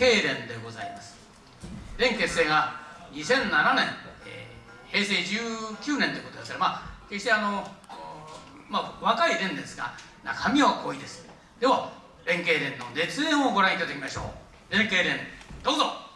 経連でございます。連結成が2007年、えー、平成19年ということですからまあ決してあのまあ若い連ですが中身は濃いです。では連携連の熱演をご覧いただきましょう。連携連どうぞ。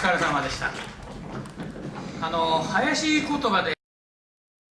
疲れ様でした。あの林言葉で